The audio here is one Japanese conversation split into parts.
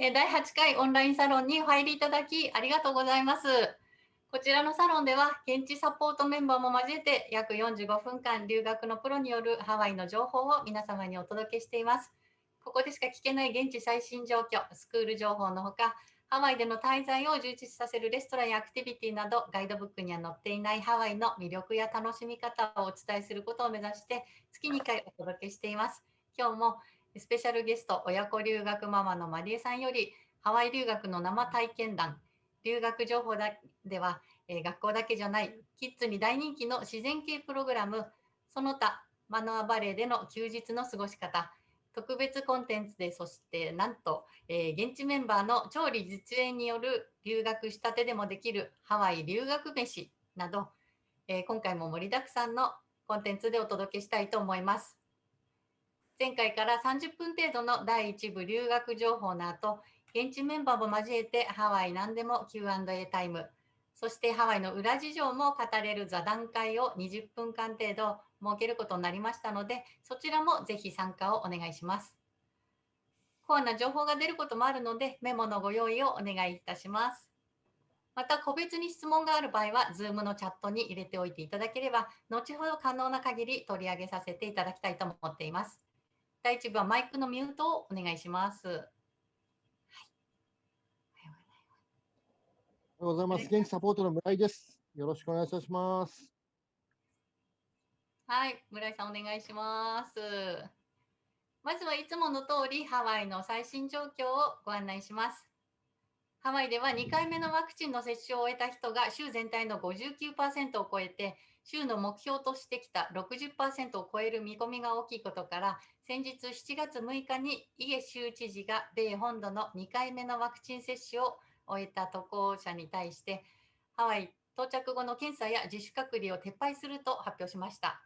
第8回オンラインサロンにお入りいただきありがとうございます。こちらのサロンでは現地サポートメンバーも交えて約45分間留学のプロによるハワイの情報を皆様にお届けしています。ここでしか聞けない現地最新状況、スクール情報のほか、ハワイでの滞在を充実させるレストランやアクティビティなどガイドブックには載っていないハワイの魅力や楽しみ方をお伝えすることを目指して月2回お届けしています。今日もスペシャルゲスト、親子留学ママのマリエさんより、ハワイ留学の生体験談、留学情報では、えー、学校だけじゃない、キッズに大人気の自然系プログラム、その他、マノアバレーでの休日の過ごし方、特別コンテンツで、そしてなんと、えー、現地メンバーの調理実演による留学したてでもできるハワイ留学飯など、えー、今回も盛りだくさんのコンテンツでお届けしたいと思います。前回から30分程度の第1部留学情報の後、現地メンバーも交えてハワイ何でも Q&A タイム、そしてハワイの裏事情も語れる座談会を20分間程度設けることになりましたので、そちらもぜひ参加をお願いします。コアな情報が出ることもあるので、メモのご用意をお願いいたします。また、個別に質問がある場合は、Zoom のチャットに入れておいていただければ、後ほど可能な限り取り上げさせていただきたいと思っています。第1部はマイクのミュートをお願いします。はい、おはようございます。現地サポートの村井です。よろしくお願いいたします。はい、村井さんお願いします。まずはいつもの通りハワイの最新状況をご案内します。ハワイでは2回目のワクチンの接種を終えた人が州全体の59%を超えて州の目標としてきた60%を超える見込みが大きいことから先日7月6日にイエ州知事が米本土の2回目のワクチン接種を終えた渡航者に対してハワイ到着後の検査や自主隔離を撤廃すると発表しました。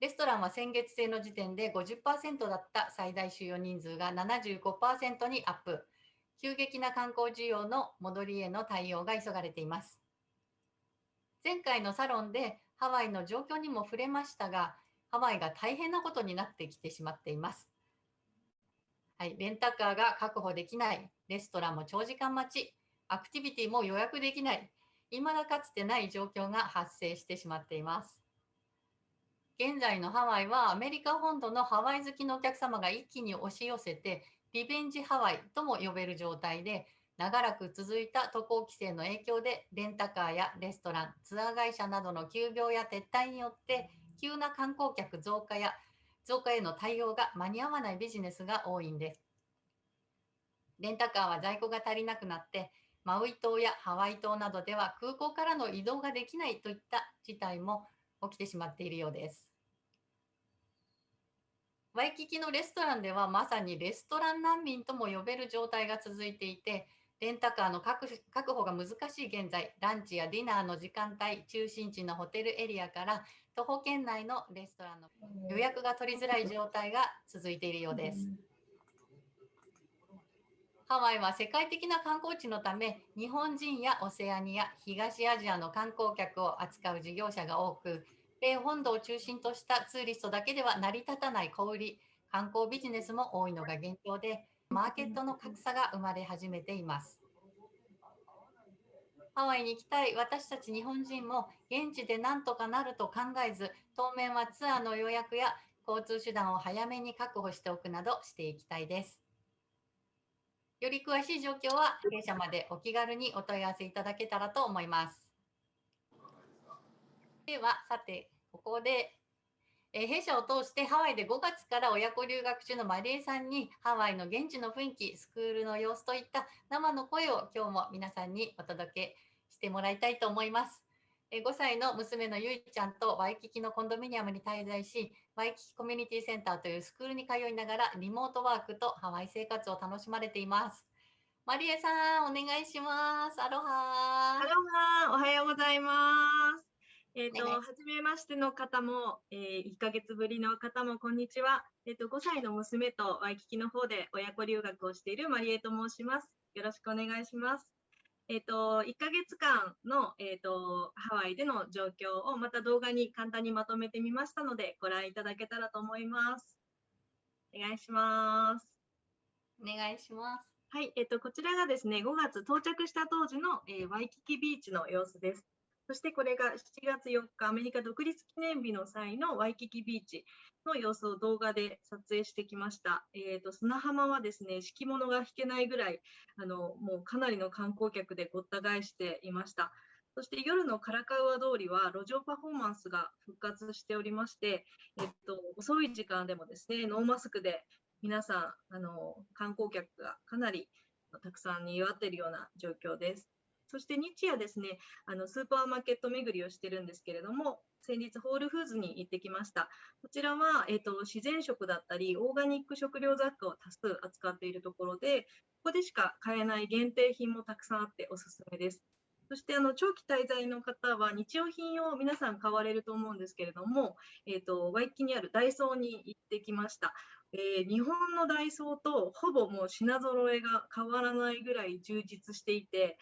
レストランは先月末の時点で50%だった最大収容人数が75%にアップ。急激な観光需要の戻りへの対応が急がれています。前回のサロンでハワイの状況にも触れましたが、ハワイが大変なことになってきてしまっています。はい、レンタカーが確保できない、レストランも長時間待ち、アクティビティも予約できない、未だかつてない状況が発生してしまっています。現在のハワイはアメリカ本土のハワイ好きのお客様が一気に押し寄せて、リベンジハワイとも呼べる状態で、長らく続いた渡航規制の影響で、レンタカーやレストラン、ツアー会社などの休業や撤退によって、急な観光客増加や増加への対応が間に合わないビジネスが多いんです。レンタカーは在庫が足りなくなって、マウイ島やハワイ島などでは空港からの移動ができないといった事態も起きてしまっているようです。ワイキキのレストランではまさにレストラン難民とも呼べる状態が続いていて、レンタカーの確保が難しい現在、ランチやディナーの時間帯、中心地のホテルエリアから徒歩圏内のレストランの予約が取りづらい状態が続いているようです。ハワイは世界的な観光地のため、日本人やオセアニア、東アジアの観光客を扱う事業者が多く、米本土を中心としたツーリストだけでは成り立たない小売り、観光ビジネスも多いのが現状で、マーケットの格差が生まれ始めています。ハワイに行きたい私たち日本人も現地で何とかなると考えず、当面はツアーの予約や交通手段を早めに確保しておくなどしていきたいです。より詳しい状況は弊社までお気軽にお問い合わせいただけたらと思います。では、さて、ここでえ弊社を通してハワイで5月から親子留学中のマリエさんにハワイの現地の雰囲気、スクールの様子といった生の声を今日も皆さんにお届けしてもらいたいと思います。え5歳の娘のゆいちゃんとワイキキのコンドミニアムに滞在し、ワイキキコミュニティセンターというスクールに通いながらリモートワークとハワイ生活を楽しまれています。マリエさん、お願いします。アロハアロハおはようございます。えっ、ー、と、はじめましての方も、えー、1ヶ月ぶりの方も、こんにちは。えっ、ー、と、5歳の娘とワイキキの方で親子留学をしているマリエと申します。よろしくお願いします。えっ、と、1ヶ月間の、えっ、と、ハワイでの状況をまた動画に簡単にまとめてみましたので、ご覧いただけたらと思います。お願いします。お願いします。はい、えっと、こちらがですね、5月到着した当時の、えー、ワイキキビーチの様子です。そしてこれが7月4日、アメリカ独立記念日の際のワイキキビーチの様子を動画で撮影してきました。えーと、砂浜はですね、敷物が引けないぐらい、あのもうかなりの観光客でごった返していました。そして夜のカラカウア通りは路上パフォーマンスが復活しておりまして、えっと、遅い時間でもですね、ノーマスクで皆さん、あの観光客がかなりたくさんにぎわっているような状況です。そして日夜ですね、あのスーパーマーケット巡りをしてるんですけれども、先日ホールフーズに行ってきました。こちらは、えーと、自然食だったり、オーガニック食料雑貨を多数扱っているところで、ここでしか買えない限定品もたくさんあっておすすめです。そしてあの長期滞在の方は日用品を皆さん買われると思うんですけれども、えーとワイキにあるダイソーに行ってきました。えー、日本のダイソーとほぼもう品揃えが変わらないぐらい充実していて、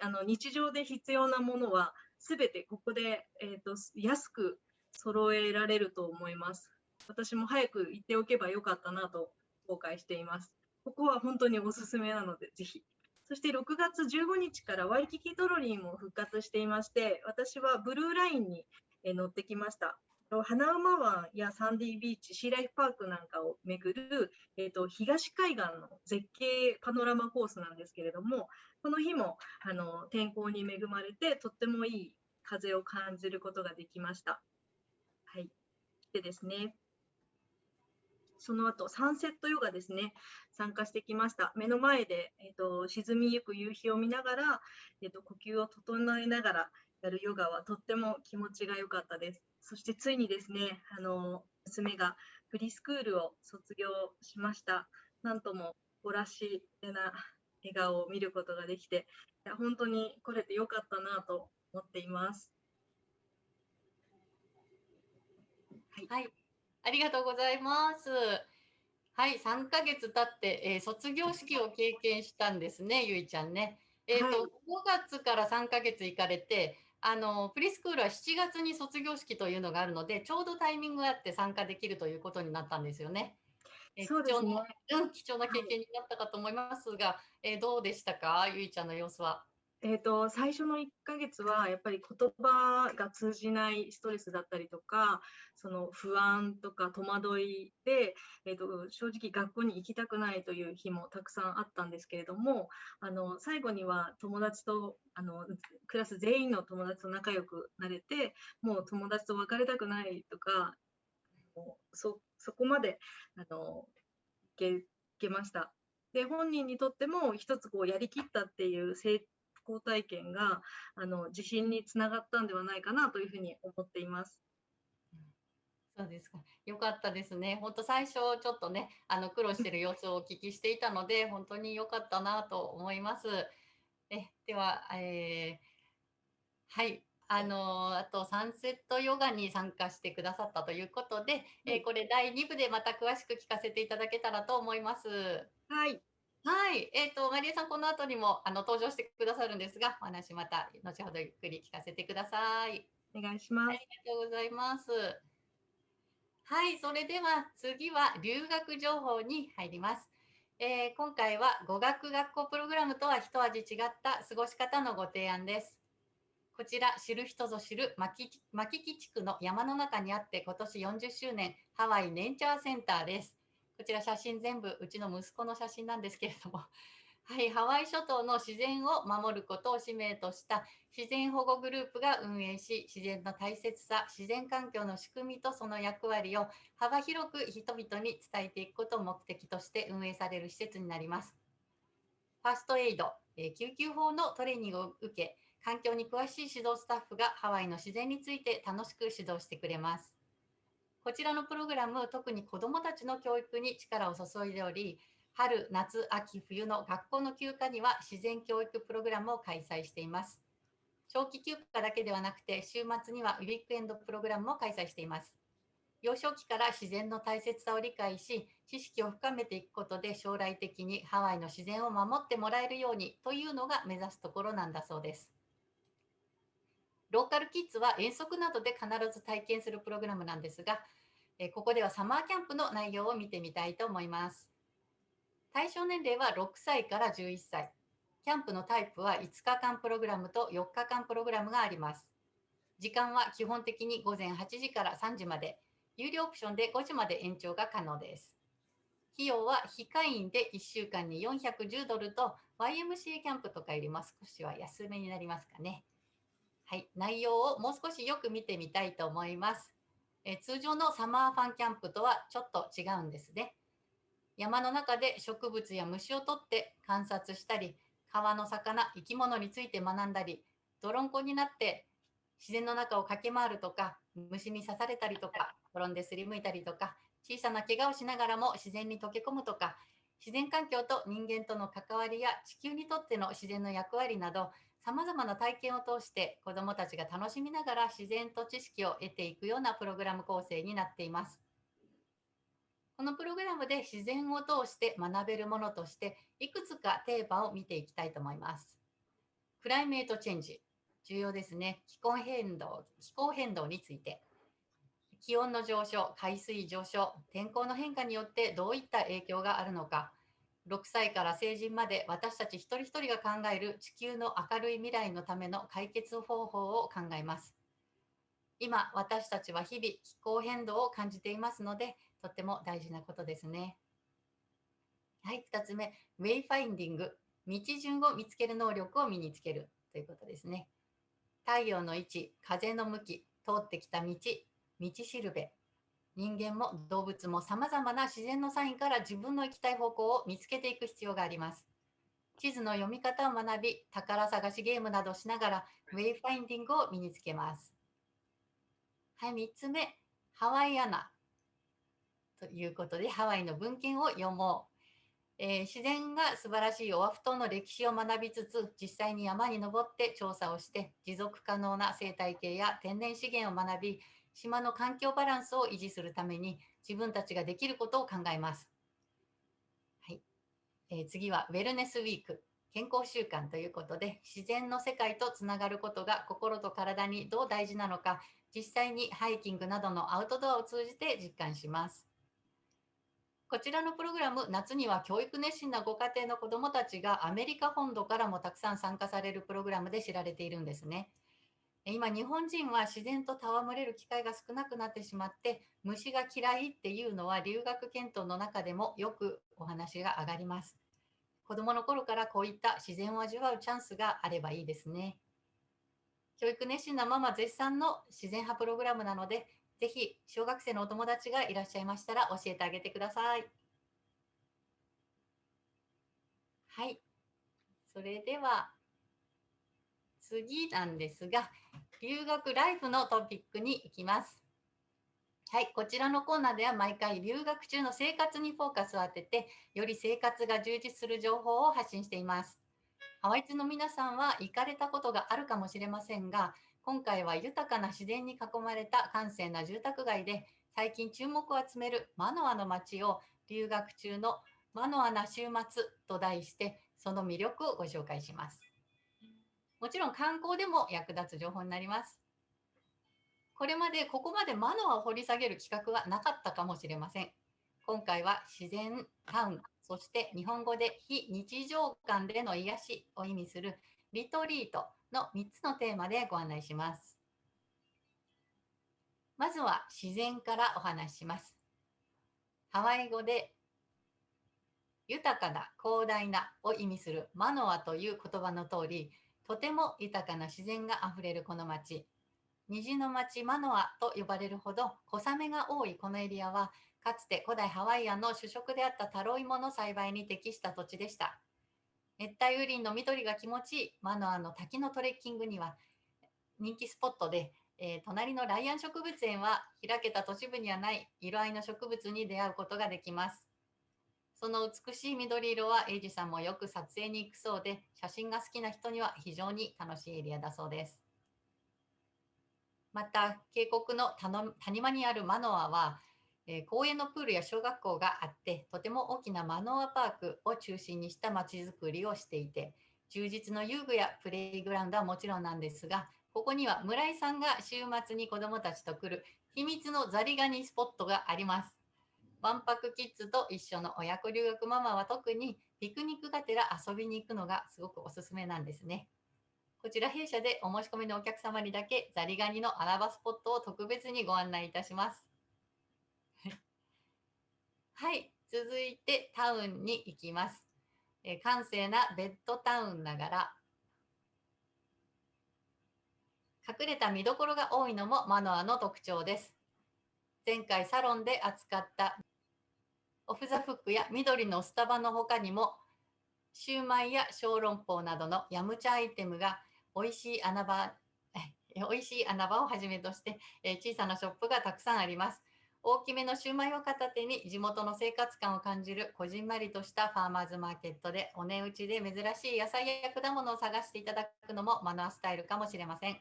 あの日常で必要なものはすべてここで、えーと、安く揃えられると思います。私も早く行っておけばよかったなと後悔しています。ここは本当におすすめなので、ぜひ。そして6月15日からワイキキトロリーも復活していまして、私はブルーラインに乗ってきました。花馬湾やサンディビーチ、シーライフパークなんかを巡る、えーと、東海岸の絶景パノラマコースなんですけれども、この日もあの天候に恵まれて、とってもいい風を感じることができました。はい、でですね、その後サンセットヨガですね、参加してきました。目の前で、えーと、沈みゆく夕日を見ながら、えーと呼吸を整えながらやるヨガはとっても気持ちが良かったです。そしてついにですね、あの娘がフリースクールを卒業しました。なんとも誇らしげな笑顔を見ることができて、いや本当に来れてよかったなと思っています。はい、はい、ありがとうございます。はい、3ヶ月経って、えー、卒業式を経験したんですね、ゆいちゃんね。えっ、ー、と、はい、5月から3ヶ月行かれて、あのプリスクールは7月に卒業式というのがあるので、ちょうどタイミングがあって参加できるということになったんですよね。えそうですね、貴重な、うん、貴重な経験になったかと思いますが、はい、えどうでしたか、ゆいちゃんの様子は。えーと、最初の1ヶ月はやっぱり言葉が通じないストレスだったりとかその不安とか戸惑いで、えーと、正直学校に行きたくないという日もたくさんあったんですけれどもあの最後には友達とあのクラス全員の友達と仲良くなれてもう友達と別れたくないとかそそこまであのいけけました。で本人にとっても一つこうやりきったっていう成功体験があの自信につながったんではないかなというふうに思っています。そうですか。よかったですね。本当最初ちょっとね、あの苦労している様子をお聞きしていたので、本当に良かったなと思います。えでは、えー、はい。あのあとサンセットヨガに参加してくださったということで、えー、これ第2部でまた詳しく聞かせていただけたらと思います。はい。はい、えっ、ー、と、マリエさん、この後にもあの登場してくださるんですが、お話また後ほどゆっくり聞かせてください。お願いします。ありがとうございます。はい、それでは次は留学情報に入ります。えー、今回は語学学校プログラムとは一味違った過ごし方のご提案です。こちら知る人ぞ知る牧木地区の山の中にあって今年40周年ハワイネンチャーセンターです。こちら写真全部うちの息子の写真なんですけれども、はい、ハワイ諸島の自然を守ることを使命とした自然保護グループが運営し、自然の大切さ、自然環境の仕組みとその役割を幅広く人々に伝えていくことを目的として運営される施設になります。ファーストエイド、救急法のトレーニングを受け、環境に詳しい指導スタッフがハワイの自然について楽しく指導してくれます。こちらのプログラム、特に子どもたちの教育に力を注いでおり、春、夏、秋、冬の学校の休暇には自然教育プログラムを開催しています。長期休暇だけではなくて、週末にはウィークエンドプログラムも開催しています。幼少期から自然の大切さを理解し、知識を深めていくことで将来的にハワイの自然を守ってもらえるようにというのが目指すところなんだそうです。ローカルキッズは遠足などで必ず体験するプログラムなんですが、えここではサマーキャンプの内容を見てみたいと思います。対象年齢は6歳から11歳。キャンプのタイプは5日間プログラムと4日間プログラムがあります。時間は基本的に午前8時から3時まで、有料オプションで5時まで延長が可能です。費用は非会員で1週間に410ドルと YMCA キャンプとかよりも少しは安めになりますかね。はい、内容をもう少しよく見てみたいと思います。え通常のサマーファンキャンプとはちょっと違うんですね。山の中で植物や虫を取って観察したり、川の魚、生き物について学んだり、泥んこになって自然の中を駆け回るとか、虫に刺されたりとか、転んですりむいたりとか、小さな怪我をしながらも自然に溶け込むとか、自然環境と人間との関わりや地球にとっての自然の役割など、さまざまな体験を通して子どもたちが楽しみながら自然と知識を得ていくようなプログラム構成になっています。このプログラムで自然を通して学べるものとしていくつかテーマを見ていきたいと思います。クライメートチェンジ、重要ですね。気候変動、気候変動について。気温の上昇、海水上昇、天候の変化によってどういった影響があるのか。6歳から成人まで私たち一人一人が考える地球の明るい未来のための解決方法を考えます。今、私たちは日々気候変動を感じていますので、とっても大事なことですね。はい、2つ目、ウェイファインディング、道順を見つける能力を身につけるということですね。太陽の位置、風の向き、通ってきた道、道しるべ、人間も動物も様々な自然のサインから自分の行きたい方向を見つけていく必要があります。地図の読み方を学び、宝探しゲームなどしながら、ウェイファインディングを身につけます。はい、3つ目、ハワイアナ。ということで、ハワイの文献を読もう。えー、自然が素晴らしいオアフ島の歴史を学びつつ、実際に山に登って調査をして、持続可能な生態系や天然資源を学び、島の環境バランスを維持するために自分たちができることを考えます。はいえー、次はウェルネスウィーク、健康習慣ということで、自然の世界とつながることが心と体にどう大事なのか、実際にハイキングなどのアウトドアを通じて実感します。こちらのプログラム、夏には教育熱心なご家庭の子どもたちがアメリカ本土からもたくさん参加されるプログラムで知られているんですね。今、日本人は自然と戯れる機会が少なくなってしまって、虫が嫌いっていうのは留学検討の中でもよくお話が上がります。子どもの頃からこういった自然を味わうチャンスがあればいいですね。教育熱心なママ絶賛の自然派プログラムなので、ぜひ小学生のお友達がいらっしゃいましたら教えてあげてください。はい。それでは次なんですが、留学ライフのトピックに行きます。はい、こちらのコーナーでは毎回留学中の生活にフォーカスを当てて、より生活が充実する情報を発信しています。ハワイツの皆さんは行かれたことがあるかもしれませんが、今回は豊かな自然に囲まれた閑静な住宅街で最近注目を集めるマノアの街を留学中のマノアな週末と題してその魅力をご紹介します。もちろん観光でも役立つ情報になります。これまでここまでマノアを掘り下げる企画はなかったかもしれません。今回は自然タウン、そして日本語で非日常感での癒しを意味するリトリートの3つのテーマでご案内します。まずは自然からお話しします。ハワイ語で豊かな広大なを意味するマノアという言葉の通り、とても豊かな自然があふれるこの町。虹の町マノアと呼ばれるほど小雨が多いこのエリアは、かつて古代ハワイアンの主食であったタロイモの栽培に適した土地でした。熱帯雨林の緑が気持ちいいマノアの滝のトレッキングには人気スポットで、えー、隣のライアン植物園は開けた都市部にはない色合いの植物に出会うことができます。その美しい緑色はエイジさんもよく撮影に行くそうで、写真が好きな人には非常に楽しいエリアだそうです。また、渓谷の谷間にあるマノアは、え、公園のプールや小学校があって、とても大きなマノアパークを中心にしたまちづくりをしていて、充実の遊具やプレイグラウンドはもちろんなんですが、ここには村井さんが週末に子どもたちと来る秘密のザリガニスポットがあります。ワンパクキッズと一緒の親子留学ママは特にピクニックがてら遊びに行くのがすごくおすすめなんですね。こちら弊社でお申し込みのお客様にだけザリガニの穴場スポットを特別にご案内いたします。はい、続いてタウンに行きます。え閑静なベッドタウンながら隠れた見どころが多いのもマノアの特徴です。前回サロンで扱ったオフ・ザ・フックや緑のスタバの他にもシューマイや小籠包などのヤムチャアイテムが美味しい穴場美味しい穴場をはじめとして、え小さなショップがたくさんあります。大きめのシューマイを片手に地元の生活感を感じるこじんまりとしたファーマーズマーケットでお値打ちで珍しい野菜や果物を探していただくのもマナースタイルかもしれません。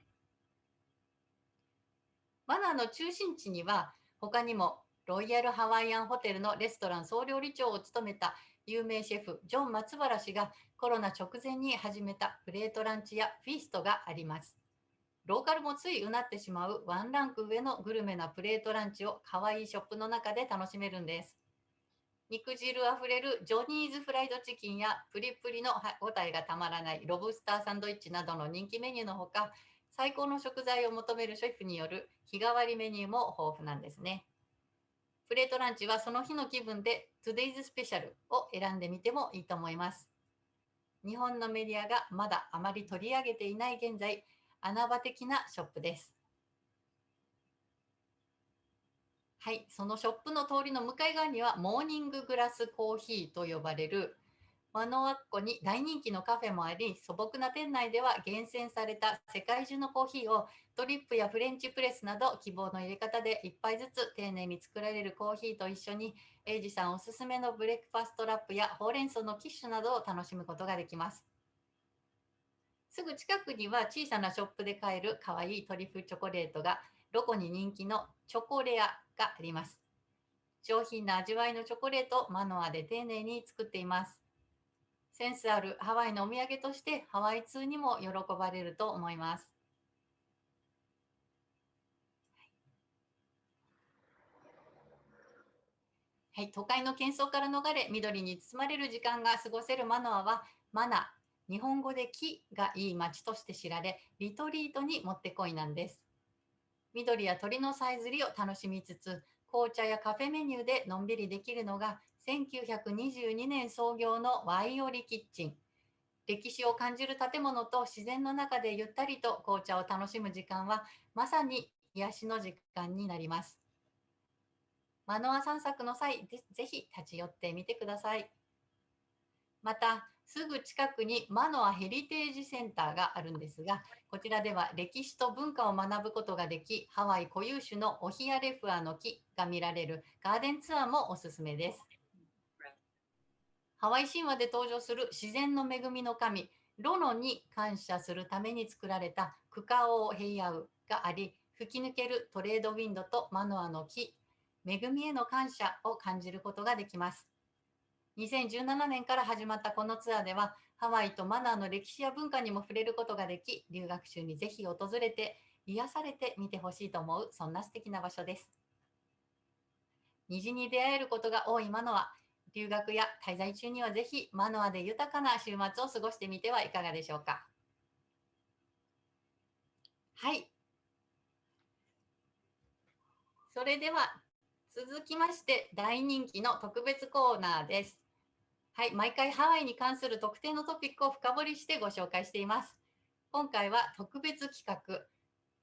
マナーの中心地には他にもロイヤルハワイアンホテルのレストラン総料理長を務めた有名シェフジョン松原氏がコロナ直前に始めたプレートランチやフィーストがあります。ローカルもついうなってしまうワンランク上のグルメなプレートランチを可愛いショップの中で楽しめるんです。肉汁あふれるジョニーズフライドチキンやプリプリの歯ごたえがたまらないロブスターサンドイッチなどの人気メニューのほか、最高の食材を求めるシェフによる日替わりメニューも豊富なんですね。プレートランチはその日の気分で Today's Special を選んでみてもいいと思います。日本のメディアがまだあまり取り上げていない現在、穴場的なショップです。はい、そのショップの通りの向かい側にはモーニンググラスコーヒーと呼ばれるマノアッコに大人気のカフェもあり素朴な店内では厳選された世界中のコーヒーをドリップやフレンチプレスなど希望の入れ方で1杯ずつ丁寧に作られるコーヒーと一緒にエイジさんおすすめのブレックファストラップやほうれん草のキッシュなどを楽しむことができます。すぐ近くには小さなショップで買えるかわいいトリュフチョコレートがロコに人気のチョコレアがあります。上品な味わいのチョコレートマノアで丁寧に作っています。センスあるハワイのお土産としてハワイ通にも喜ばれると思います。はい、都会の喧騒から逃れ緑に包まれる時間が過ごせるマノアはマナ日本語で木がいい街として知られ、リトリートにもってこいなんです。緑や鳥のさえずりを楽しみつつ、紅茶やカフェメニューでのんびりできるのが1922年創業のワイオリキッチン。歴史を感じる建物と自然の中でゆったりと紅茶を楽しむ時間はまさに癒しの時間になります。マノア散策の際、ぜひ立ち寄ってみてください。また、すぐ近くにマノアヘリテージセンターがあるんですが、こちらでは歴史と文化を学ぶことができ、ハワイ固有種のオヒアレフアの木が見られるガーデンツアーもおすすめです。ハワイ神話で登場する自然の恵みの神、ロノに感謝するために作られたクカオヘイアウがあり、吹き抜けるトレードウィンドとマノアの木、恵みへの感謝を感じることができます。2017年から始まったこのツアーでは、ハワイとマナーの歴史や文化にも触れることができ、留学中にぜひ訪れて、癒されてみてほしいと思う、そんな素敵な場所です。虹に出会えることが多いマノア、留学や滞在中にはぜひマノアで豊かな週末を過ごしてみてはいかがでしょうか。はい。それでは続きまして大人気の特別コーナーです。はい、毎回ハワイに関する特定のトピックを深掘りしてご紹介しています。今回は特別企画、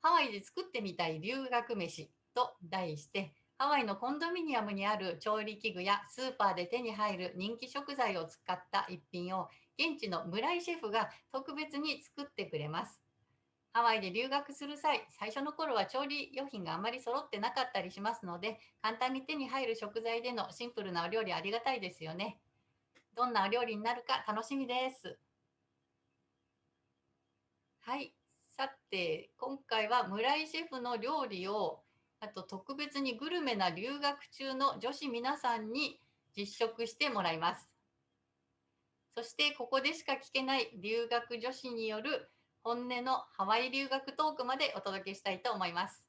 ハワイで作ってみたい留学飯と題して、ハワイのコンドミニアムにある調理器具やスーパーで手に入る人気食材を使った一品を現地の村井シェフが特別に作ってくれます。ハワイで留学する際、最初の頃は調理用品があまり揃ってなかったりしますので、簡単に手に入る食材でのシンプルなお料理ありがたいですよね。どんなお料理になるか楽しみです。はい。さて、今回は村井シェフの料理を、あと特別にグルメな留学中の女子皆さんに実食してもらいます。そしてここでしか聞けない留学女子による本音のハワイ留学トークまでお届けしたいと思います。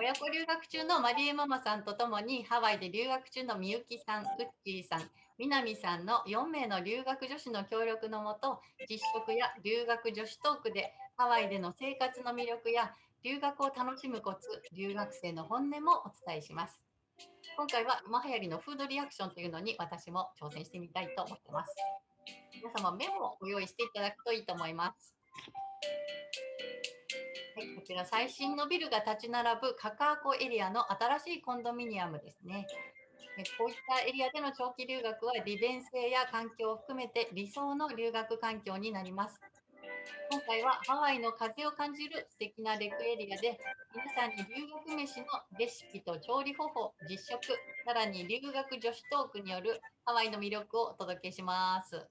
親子留学中のマリエママさんとともにハワイで留学中のみゆきさん、うっちーさん、みなみさんの4名の留学女子の協力のもと、実食や留学女子トークでハワイでの生活の魅力や留学を楽しむコツ、留学生の本音もお伝えします。今回は今流行りのフードリアクションというのに私も挑戦してみたいと思ってます。皆様メモをご用意していただくといいと思います。はい、こちら最新のビルが立ち並ぶカカアコエリアの新しいコンドミニアムですね。こういったエリアでの長期留学は利便性や環境を含めて理想の留学環境になります。今回はハワイの風を感じる素敵なレクエリアで皆さんに留学飯のレシピと調理方法、実食、さらに留学女子トークによるハワイの魅力をお届けします。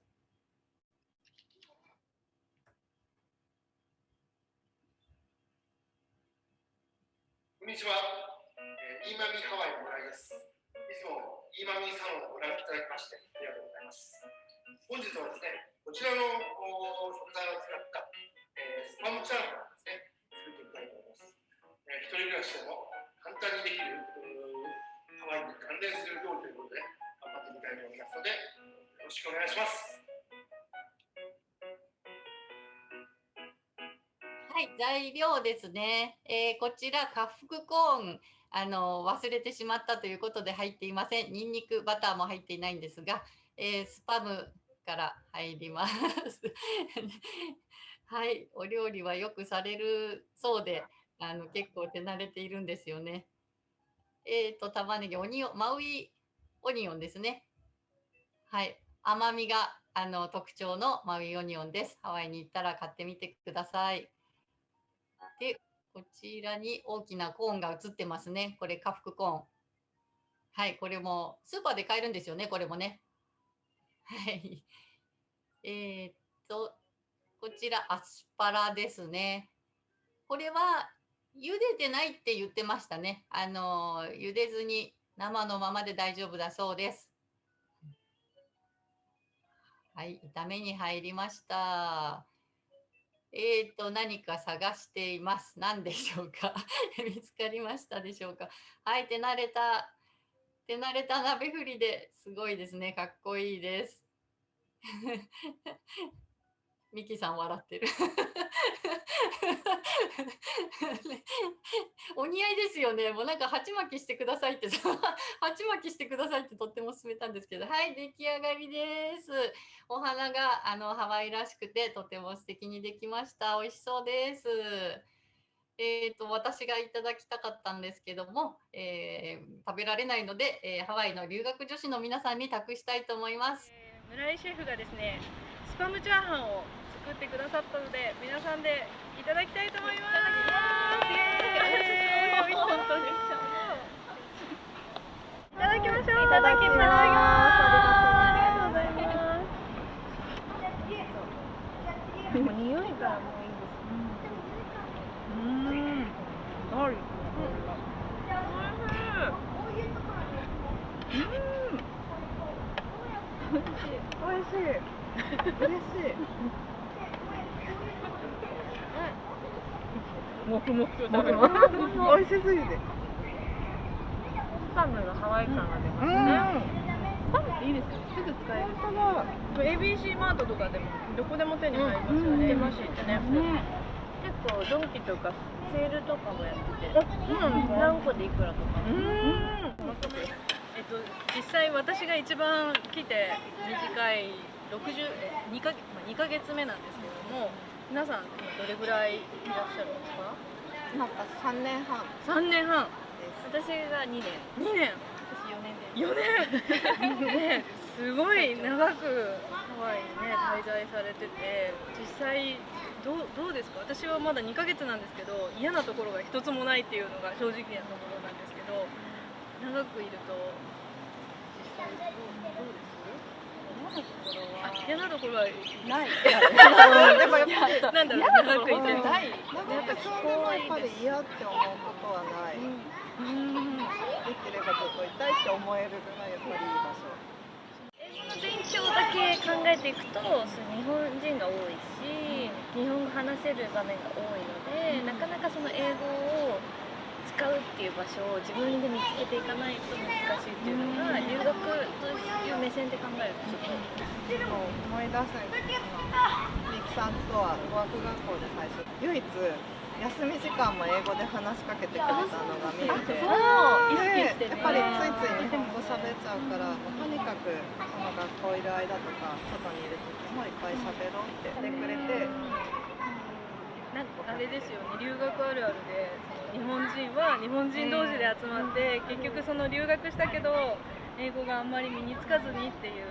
こんにちは。えーイマミハワイの村井です。いつもイーマミサロンをご覧いただきましてありがとうございます。本日はですね、こちらのお食材を使った、えースパムチャーハンをですね、作ってみたいと思います。えー一人暮らしでも簡単にできるハワイに関連する料理ということで頑張ってみたいと思いますので、よろしくお願いします。い、材料ですね。えーこちら、カフクコーン、あの忘れてしまったということで入っていません。ニンニク、バターも入っていないんですが、えースパムから入ります。はい、お料理はよくされるそうで、あの結構手慣れているんですよね。えっ、と、玉ねぎ、オニオン、マウイオニオンですね。はい、甘みがあの特徴のマウイオニオンです。ハワイに行ったら買ってみてください。で、こちらに大きなコーンが映ってますね。これ、カフコーン。はい、これもスーパーで買えるんですよね、これもね。はい。えーっと、こちらアスパラですね。これは茹でてないって言ってましたね。あの、茹でずに生のままで大丈夫だそうです。はい、炒めに入りました。えーと、何か探しています。何でしょうか？見つかりましたでしょうか？はい、手慣れた、手慣れた鍋振りですごいですね。かっこいいです。ミキさん笑ってる。お似合いですよね。もうなんか鉢巻きしてくださいって、鉢巻きしてくださいってとっても勧めたんですけど、はい、出来上がりです。お花があのハワイらしくてとても素敵にできました。美味しそうです。えっ、と私がいただきたかったんですけども、えー食べられないので、えーハワイの留学女子の皆さんに託したいと思います。えー村井シェフがですねスパムチャーハンをだったので皆さんでいただきたいと思いますイエーイ本当にいただきましょういただきますありがとうございますでも匂いからもういいですうんガーリックの香りがおいしい。美味しい。嬉しい。もふもふと食べます。美味しすぎて。スパムがハワイ感が出ますね。スパムっていいですよね。すぐ使える。本当だ。ABC マートとかでもどこでも手に入りますよね。出ましってね。結構ドンキとかセールとかもやってて、何個でいくらとか。うん。えっと実際私が一番来て短い60え2か月まあ2ヶ月目なんですけども、皆さん今どれぐらいいらっしゃるんですか？なんか三年半3年半。私が2年。2年。私四年で。4年 ねすごい長くハワイにね滞在されてて実際どうどうですか？私はまだ2ヶ月なんですけど嫌なところが一つもないっていうのが正直なところなんですけど長くいると実際どう嫌なところはない。ででもやっぱりなんだろ？う嫌な長くいてうんないなんかそれはやっぱり嫌って思うことはない。うんできればずっといたいって思えるぐらいやっぱりいい場所。英語の勉強だけ考えていくとそう日本人が多いし日本語話せる場面が多いのでなかなかその英語を使うっていう場所を自分で見つけていかないと難しいっていうのが留学という目線で考えるとちょっと思い出すんですけどみきさんとは語学学校で最初唯一休み時間も英語で話しかけてくれたのが見えてそうでやっぱりついつい日本語喋っちゃうからうとにかくこの学校いる間とか外にいる時もいっぱい喋ろうって言ってくれてなんかあれですよね。留学あるあるで日本人は日本人同士で集まって結局その留学したけど英語があんまり身につかずにっていう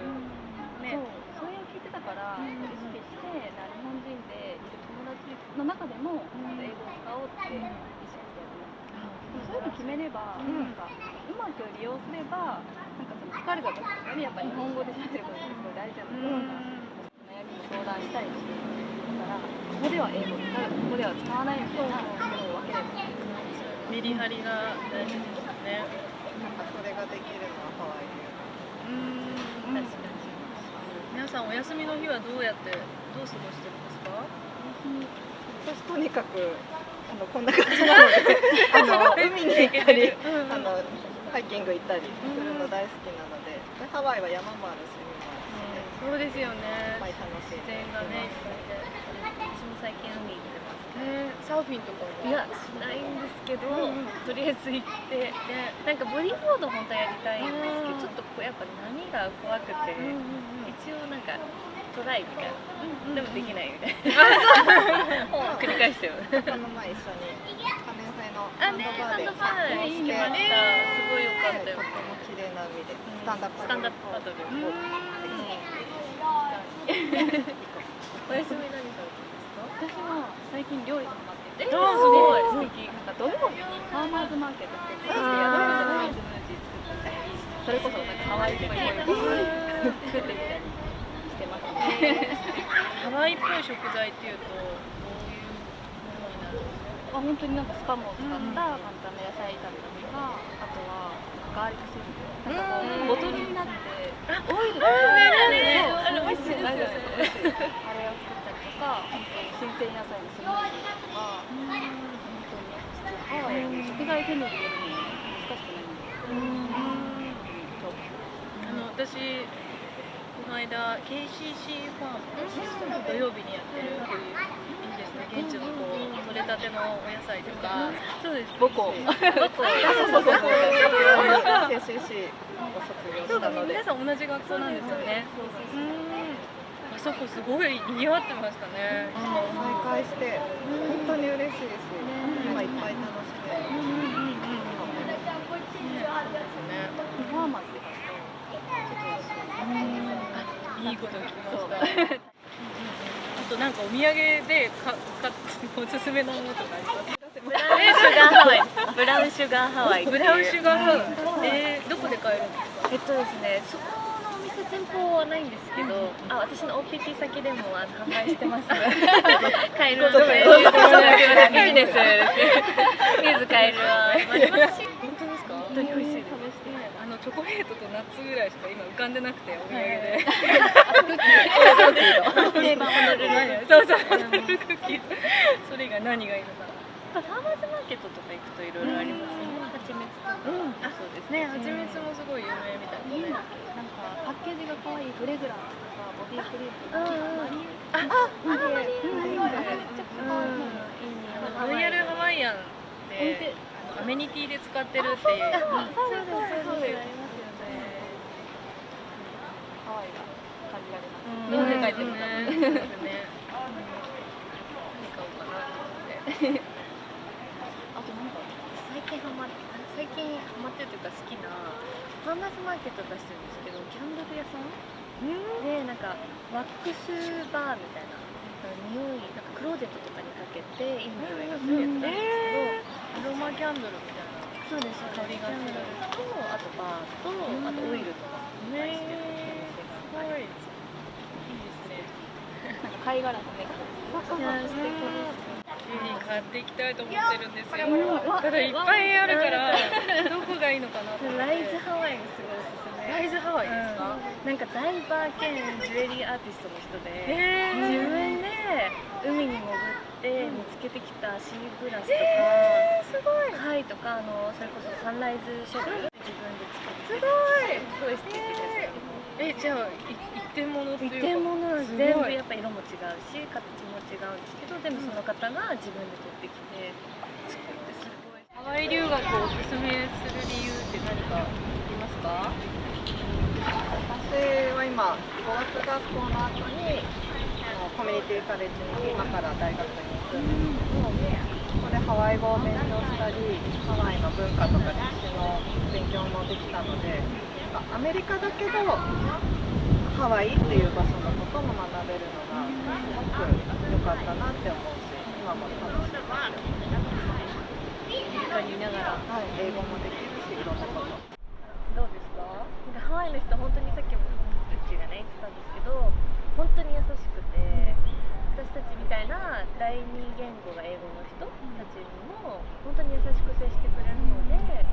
ね。そう。それを聞いてたから、意識してな日本人でいる友達の中でも、英語を使おうって意識してやってます、でもそういうの決めれば、なんかうまく利用すればなんかその疲れた時とかにやっぱ日本語で喋ることってすごい大事なので、悩みに相談したりしてだからここでは英語を使うここでは使わないみたいなそう。いう分ければメリハリが大事ですよね。なんかそれができるのはハワイでうん確かに皆さんお休みの日はどうやってどう過ごしてるんですか？私とにかくあのこんな感じなので あの海に行ったりあのハイキング行ったりするの大好きなのででハワイは山もあるしそうですよね。自で然がねいっぱいで私も最近海行ねサーフィンとかいやしないんですけど、とりあえず行ってなんかボディーボード本当はやりたいんですけどちょっとこうやっぱ波が怖くて、一応なんかトライみたいな、でもできないみたいな。を繰り返してる。この前一緒に可燃性のンドバーして行きました。すごい良かったよ。とっても綺麗な海でスタンダップ。スタンダップパドル。を お休み何さん私は最近料理にハマってて、すごい。素敵。なんか土曜日にファーマーズマーケットって言って宿でスムー。ジー作ったりそれこそなんかハワイっぽいご飯作ってみたりしてますねハワイっぽい食材っていうとどういうものになるんですか？あ本当になんかスパムを使った簡単な野菜炒めとかあとはガーリックシュリンプなんかこうボトルになってオイルがね。あれ美味しいですよねか本当に新鮮野菜のスムージーとか。本当に食材手に入れるの難しくないのでそうあの私この間 KCC ファーム土曜日にやってるこういうですね現地のこう取れたてのお野菜とかそうです母校母校そうそうそう KCC を卒業したので皆さん。同じ学校なん。ですよねうん。あそこすごい賑わってましたね。再会して本当に嬉しいし今いっぱい楽しめるファーマーって書くとちょっと安いいいこと聞きました。あとなんかお土産でかかおすすめのものとかあります？ブラウンシュガーハワイ。ですブラウンシュガーハワイブラウンシュガーハワイ。えー、どこで買えるんですか？えっとですね、そこ店店舗はないんですけど、あ、私の OPT 先でも販売してます。ので、ビジネス。本当ですか？本当に美味しい。あのチョコレートとナッツぐらいしか今浮かんでなくてお土産で定番ホノルルそうそうホノルルクッキーそれ以外何がいいのか。ファーマーズマーケットとか行くといろいろありますね。蜂蜜とか、あそうですね蜂蜜もすごい有名みたいですねなんかパッケージが可愛いフレグランスとかボディクリームとか、マリエあマリエマリエめっちゃ可愛い。いいね。ロイヤルハワイアンであのアメニティで使ってるっていうそうそうそうです。ありますよね。ハワイが感じられます。日本で帰ってるから。ねそうですね何買おうかなと思ってあとなんか最近ハマって最近ハマってるというか好きなファーマーズマーケット出してるんですけどキャンドル屋さん？でなんかワックスバーみたいななんか匂いなんかクローゼットとかにかけていい匂いがするやつなんですけど、アロマキャンドルみたいなそうです香りがす。るとあとバーとあとオイルとか出してるお店がありますい。いですね。なんか貝殻のネックレスいや素敵ですユリ買っていきたいと思ってるんですよ。ただいっぱいあるからどこがいいのかなライズハワイがすごいおすすめ。ライズハワイですか、なんかダイバー兼ジュエリーアーティストの人で、へー。自分で海に潜っって見つけてきたシーグラスとか、すごい。貝とかあのそれこそサンライズショベル自分で作ってすごい。すごい素敵です、えじゃあい一点物というか全部やっぱ色も違うし形も違うんですけどでもその方が自分で取ってきて作ってすごい。ハワイ留学をおすすめする理由って何かありますか？私は今語学学校の後にあのコミュニティカレッジに今から大学に行くんですけど、ここでハワイ語を勉強したりハワイの文化とか歴史の勉強もできたのでなんかアメリカだけどハワイっていう場所のことも学べるのがすごく良かったなって思うし今も楽しいなって思います。アメリカにいながらはい、英語もできるしいろんなこと。どうですかなんかハワイの人本当にさっきもうちがね言ってたんですけど本当に優しくて私たちみたいな第二言語が英語の人たちにも本当に優しく接してくれるので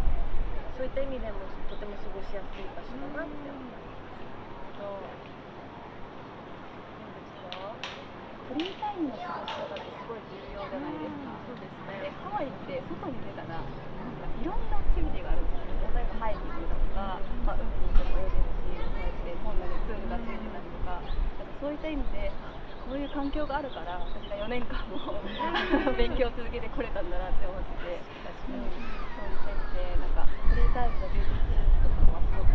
そういった意味でもとても過ごしやすい場所だなって思いますフリータイムの過ごし方ってすごい重要じゃないですか。そうですねでハワイって外に出たらなんかいろんなアクティビティがあるんですよ。例えばハイキングとか、まあ、海に行っても泳げるし、こうやって本棚にプールがついてたりとか、なんかそういった意味でこういう環境があるから私が4年間も 勉強を続けてこれたんだなって思ってて、うん、そういう点でなんかフリータイムの充実とかすす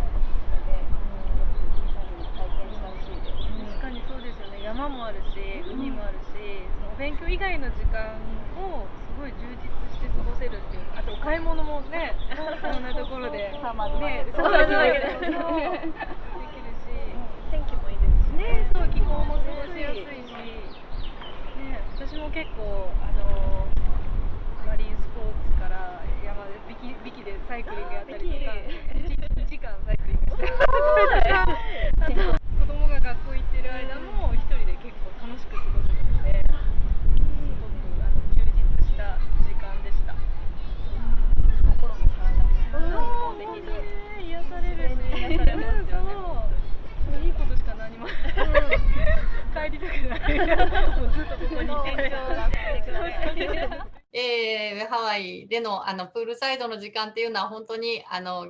めで、うん、みんなにも体験してほしいです。確かにそうですよね。山もあるし海もあるしそのお勉強以外の時間をすごい充実して過ごせるっていうあとお買い物もねいろんなところで。サーマーズマーねケットそう。そうそうそう。できるし。天気もいいですしね。そう気候も過ごしやすいし。ね私も結構あのマリンスポーツから山でビキビキでサイクリングやったりとか1時間サイクリングして 子供が学校行ってる間も楽しく過ごせたのですごくあの充実した時間でした。心も体もそうできる。癒されるし癒されますよね いいことしか何も帰りたくないもうずっとここにいて えーハワイでのあのプールサイドの時間っていうのは本当にあの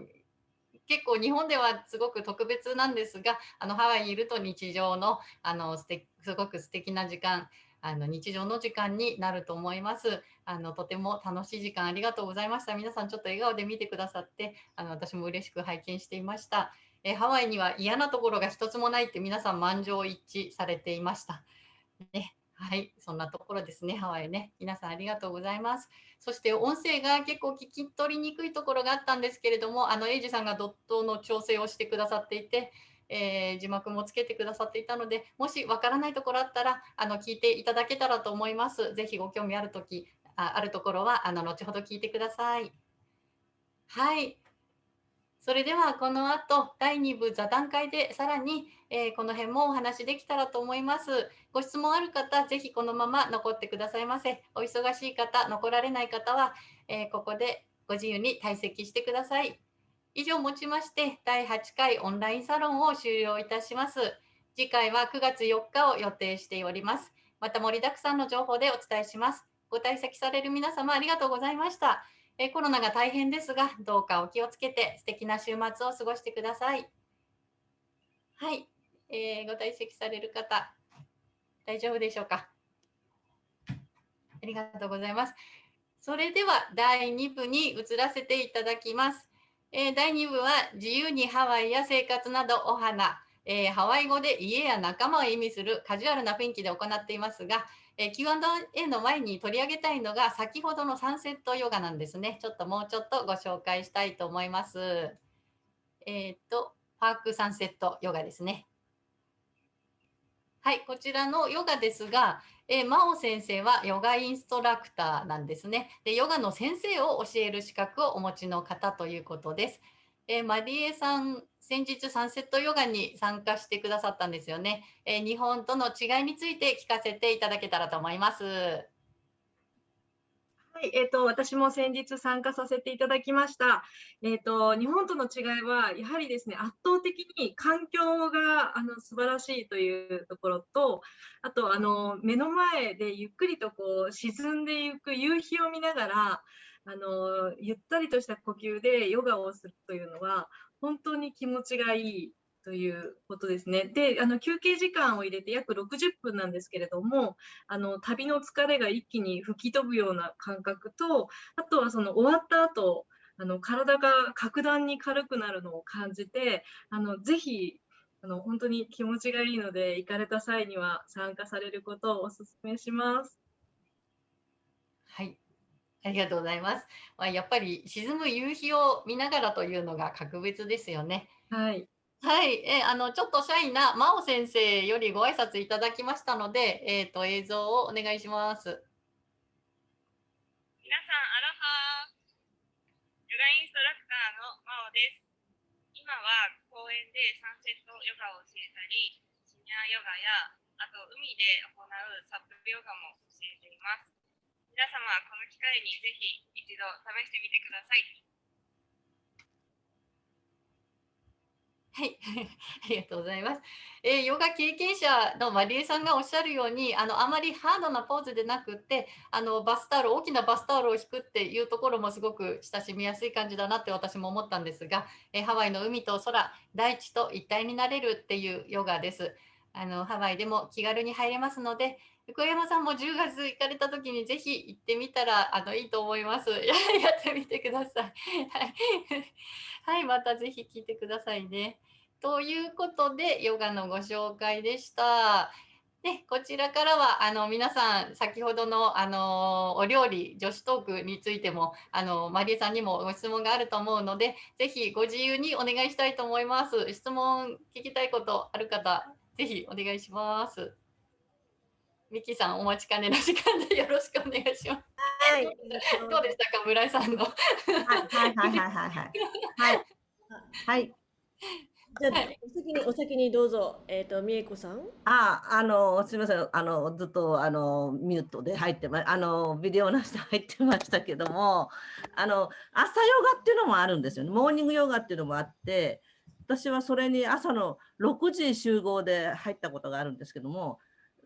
結構日本ではすごく特別なんですがあのハワイにいると日常のあのすてすごく素敵な時間あの日常の時間になると思います。あのとても楽しい時間ありがとうございました。皆さんちょっと笑顔で見てくださってあの私も嬉しく拝見していました、えハワイには嫌なところが一つもないって皆さん満場一致されていました。ね。はい、そんなところですね、ハワイね。皆さんありがとうございます。そして音声が結構聞き取りにくいところがあったんですけれども、あのエイジさんがドットの調整をしてくださっていて、えー字幕もつけてくださっていたので、もしわからないところあったら、あの聞いていただけたらと思います。ぜひご興味あるとき、ああるところはあの後ほど聞いてください。はい。それではこの後第2部座談会でさらに、えーこの辺もお話できたらと思います。ご質問ある方、ぜひこのまま残ってくださいませ。お忙しい方、残られない方は、えーここでご自由に退席してください。以上をもちまして、第8回オンラインサロンを終了いたします。次回は9月4日を予定しております。また盛りだくさんの情報でお伝えします。ご退席される皆様ありがとうございました。えコロナが大変ですが、どうかお気をつけて素敵な週末を過ごしてください。はい、えーご退席される方、大丈夫でしょうか？ありがとうございます。それでは第2部に移らせていただきます。えー第2部は自由にハワイや生活などお花、えーハワイ語で家や仲間を意味するカジュアルな雰囲気で行っていますが、え Q&A の前に取り上げたいのが先ほどのサンセットヨガなんですね。ちょっともうちょっとご紹介したいと思います。えっ、と、パークサンセットヨガですね。はい、こちらのヨガですが、えー、真央先生はヨガインストラクターなんですね。で、ヨガの先生を教える資格をお持ちの方ということです。えーマリエさん、先日サンセットヨガに参加してくださったんですよね。えー日本との違いについて聞かせていただけたらと思います。はい、えっ、と、私も先日参加させていただきました。えっ、と、日本との違いは、やはりですね、圧倒的に環境があの素晴らしいというところと、あと、あの、目の前でゆっくりとこう沈んでいく夕日を見ながら、あの、ゆったりとした呼吸でヨガをするというのは、本当に気持ちがいいということですね。で、あの休憩時間を入れて約60分なんですけれども、あの旅の疲れが一気に吹き飛ぶような感覚と、あとはその終わった後、あの体が格段に軽くなるのを感じて、あのぜひあの本当に気持ちがいいので、行かれた際には参加されることをお勧めします。はい。ありがとうございます。まあ、やっぱり沈む夕日を見ながらというのが格別ですよね。はい。はい、えーあのちょっとシャイな真央先生よりご挨拶いただきましたので、えっ、と映像をお願いします。皆さん、アロハヨガインストラクターのマオです。今は公園でサンセットヨガを教えたり、シニアヨガや、あと海で行うサップヨガも教えています。皆様、この機会にぜひ一度試してみてください。はい、ありがとうございます。えーヨガ経験者のマリエさんがおっしゃるように、あのあまりハードなポーズでなくって、あのバスタオル、大きなバスタオルを引くっていうところもすごく親しみやすい感じだなって私も思ったんですが、えーハワイの海と空、大地と一体になれるっていうヨガです。あのハワイでも気軽に入れますので、横山さんも10月行かれた時にぜひ行ってみたらあのいいと思います。やってみてください。はい、はい、またぜひ聞いてくださいね。ということで、ヨガのご紹介でした。で、こちらからはあの皆さん、先ほどのあのお料理、女子トークについてもあのマリエさんにもご質問があると思うので、ぜひご自由にお願いしたいと思います。質問聞きたいことある方、ぜひお願いします。ミキさん、お待ちかねの時間でよろしくお願いします。はい。どうでしたか、村井さんの。はいはいはいはいはいはい。はい。はい。じゃあ、お先に、お先にどうぞ。えっ、と、みえこさん。あ、あの、すみません、あの、ずっと、あの、ミュートで入ってま、あの、ビデオなしで入ってましたけども。あの、朝ヨガっていうのもあるんですよね。モーニングヨガっていうのもあって。私はそれに朝の6時集合で入ったことがあるんですけども。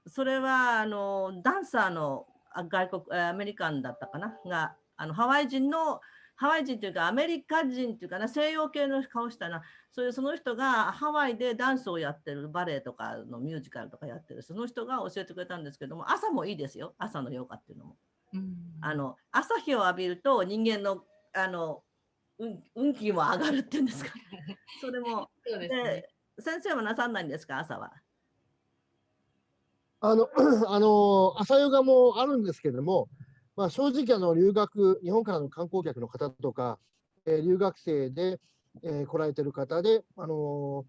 それは、あの、ダンサーの、あ外国、えアメリカンだったかな、が、あの、ハワイ人の。ハワイ人というかアメリカ人というかな西洋系の顔したな。そういうその人がハワイでダンスをやってるバレエとかのミュージカルとかやってる。その人が教えてくれたんですけども朝もいいですよ。朝のヨガっていうのも。あの朝日を浴びると人間のあの運運気も上がるっていうんですか。それも。そうですね。先生はなさんないんですか？朝は。あの、あの、朝ヨガもあるんですけれども、まあ、正直、あの、留学、日本からの観光客の方とか、えー留学生で、えー来られてる方で、あの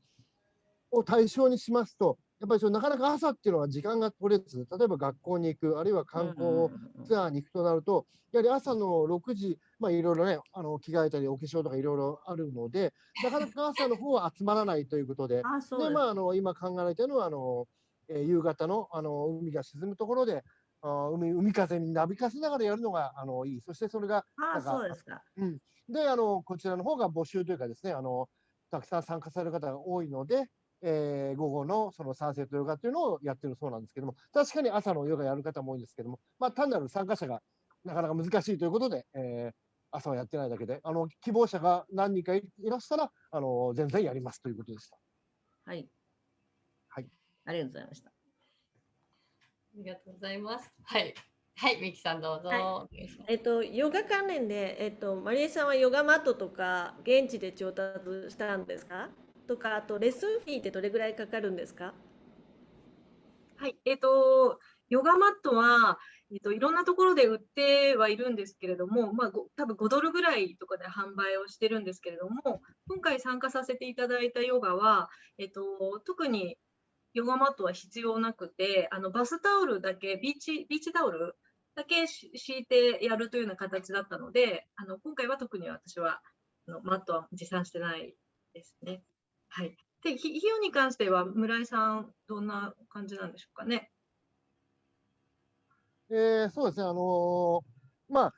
を対象にしますと、やっぱりそのなかなか朝っていうのは時間が取れず、例えば学校に行く、あるいは観光ツアーに行くとなると、やはり朝の6時、まあ、いろいろね、あの着替えたり、お化粧とかいろいろあるので、なかなか朝の方は集まらないということで、で、まあ、あの今考えられているのは、あのえー夕方のあの海が沈むところで、あー海海風になびかせながらやるのがあのいい。そしてそれが、あそうですか。うん、であの、こちらの方が募集というかですね、あのたくさん参加される方が多いので、えー午後のそのサンセットヨガっていうのをやってるそうなんですけども、確かに朝のヨガやる方も多いんですけども、まあ、単なる参加者がなかなか難しいということで、えー朝はやってないだけで、あの希望者が何人かいいらしたら、あの全然やりますということでした。はい。はい。ありがとうございました。ありがとうございます。はい。はい、ミキさんどうぞ。はいえっと、ヨガ関連で、えっと、マリエさんはヨガマットとか現地で調達したんですか？とか、あとレッスンフィーってどれぐらいかかるんですか？はい、えっ、と、ヨガマットは、えっ、と、いろんなところで売ってはいるんですけれども、まあ、ご多分5ドルぐらいとかで販売をしてるんですけれども、今回参加させていただいたヨガは、えっ、と、特にヨガマットは必要なくて、あの、バスタオルだけ、ビーチ、ビーチタオルだけ敷いてやるというような形だったので、あの、今回は特に私は、あのマットは持参してないですね。はい。で、ひ費用に関しては、村井さん、どんな感じなんでしょうかね？えーそうですね、あのーまあ、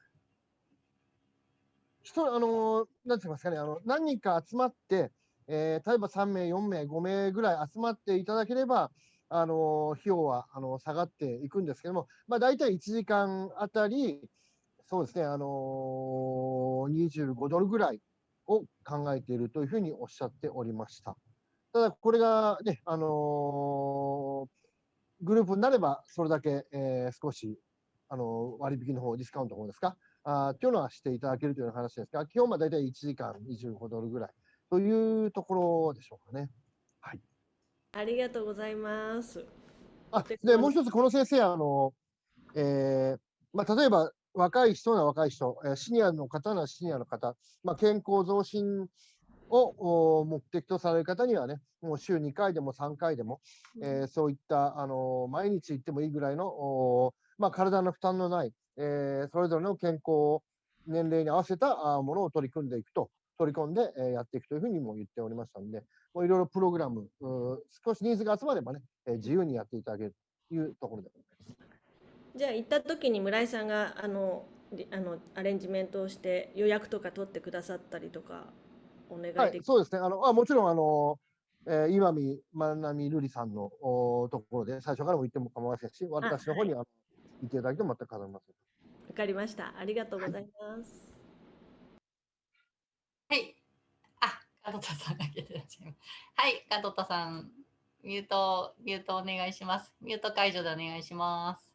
人、あの、なんて言いますかね、あの、何人か集まって、えー例えば3名、4名、5名ぐらい集まっていただければ、あの、費用は、あの、下がっていくんですけども、まあ、大体1時間あたり、そうですね、あの25ドルぐらいを考えているというふうにおっしゃっておりました。ただ、これがね、あのグループになれば、それだけ、えー少し、あの割引の方、ディスカウントの方ですか、あーっていうのはしていただけるという話ですが、基本は大体1時間25ドルぐらいというところでしょうかね。ありがとうございます。あでもう一つ、この先生、あのえーまあ、例えば若い人なら若い人、えーシニアの方ならシニアの方、まあ、健康増進をお目的とされる方にはね、もう週2回でも3回でも、えーそういった、あの毎日行ってもいいぐらいの、おまあ、体の負担のない、えーそれぞれの健康、年齢に合わせたあものを取り組んでいくと、取り込んで、えーやっていくというふうにも言っておりましたので、もういろいろプログラム、少しニーズが集まればね、えー自由にやっていただけるというところでございます。じゃあ行った時に村井さんがあのりあのアレンジメントをして予約とか取ってくださったりとかお願いできる、はい、そうですね。あのあもちろん、あの、えー、岩見まなみるりさんのおところで、最初からも言っても構いませんし、私の方にあの言っていただいても全く構いません。わかりました。ありがとうございます。はい。はいあ、加藤田さんが出てらっしゃいます。はい、加藤田さん、ミュート、ミュートお願いします。ミュート解除でお願いします。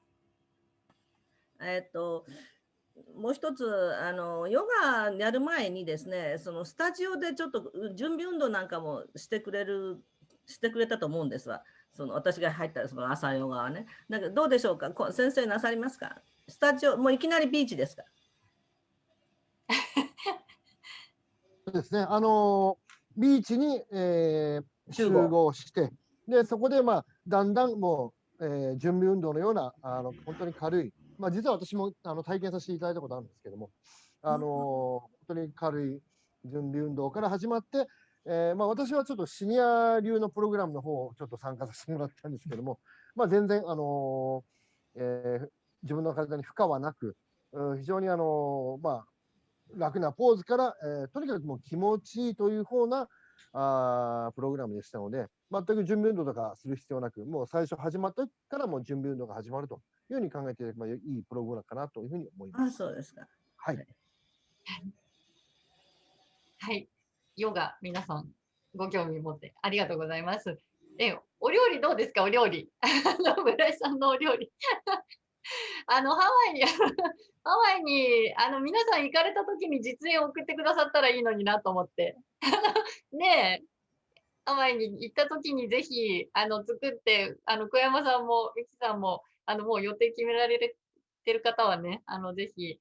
えっと、もう一つあのヨガやる前にですねそのスタジオでちょっと準備運動なんかもしてくれるしてくれたと思うんですわその私が入ったその朝ヨガはねだけどどうでしょうか？こ先生なさりますか？スタジオもういきなりビーチですかそうですね。あのビーチに、えー集合して、で、そこで、まあ、だんだんもう、えー準備運動のような、あの本当に軽い、まあ、実は私もあの体験させていただいたことあるんですけども、あの本当に軽い準備運動から始まって、えーまあ、私はちょっとシニア流のプログラムの方をちょっと参加させてもらったんですけども、まあ、全然、あのえー自分の体に負荷はなく、うん非常に、あのまあ、楽なポーズから、えーとにかくもう気持ちいいという方なあープログラムでしたので、全く準備運動とかする必要なく、もう最初始まった時からもう準備運動が始まるというふうに考えていただけばいいプログラムかなというふうに思います。あそうですか。はい。はい。ヨガ、皆さん、ご興味持ってありがとうございます。え、お料理どうですか、お料理。村井さんのお料理。あの、ハワイに、ハワイに、あの、皆さん行かれた時に実演を送ってくださったらいいのになと思って。ねえ、ハワイに行った時にぜひ、あの、作って、あの、小山さんも、ミキさんも、あの、もう予定決められてる方はね、あの、ぜひ、